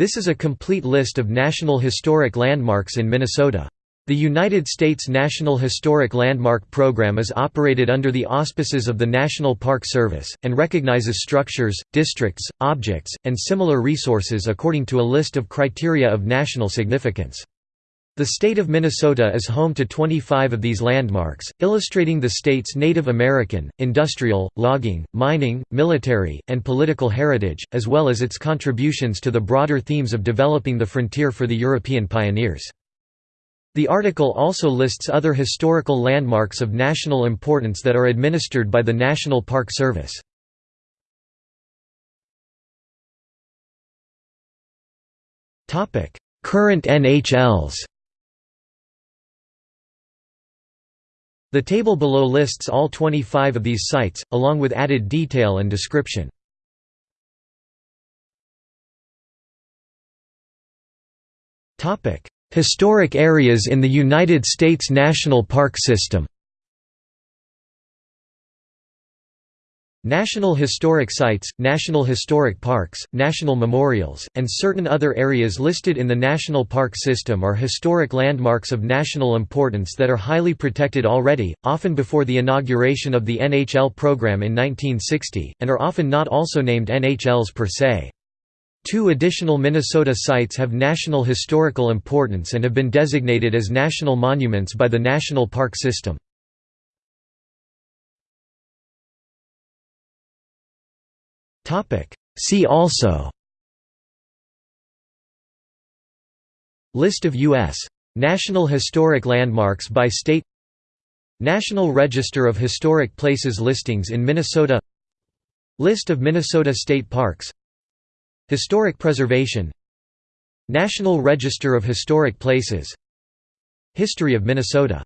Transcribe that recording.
This is a complete list of National Historic Landmarks in Minnesota. The United States National Historic Landmark Program is operated under the auspices of the National Park Service, and recognizes structures, districts, objects, and similar resources according to a list of criteria of national significance. The state of Minnesota is home to 25 of these landmarks, illustrating the state's Native American, industrial, logging, mining, military, and political heritage, as well as its contributions to the broader themes of developing the frontier for the European pioneers. The article also lists other historical landmarks of national importance that are administered by the National Park Service. Current NHLs The table below lists all 25 of these sites, along with added detail and description. Historic areas in the United States National Park System National Historic Sites, National Historic Parks, National Memorials, and certain other areas listed in the National Park System are historic landmarks of national importance that are highly protected already, often before the inauguration of the NHL program in 1960, and are often not also named NHLs per se. Two additional Minnesota sites have national historical importance and have been designated as national monuments by the National Park System. See also. List of U.S. National Historic Landmarks by state. National Register of Historic Places listings in Minnesota. List of Minnesota state parks. Historic preservation. National Register of Historic Places. History of Minnesota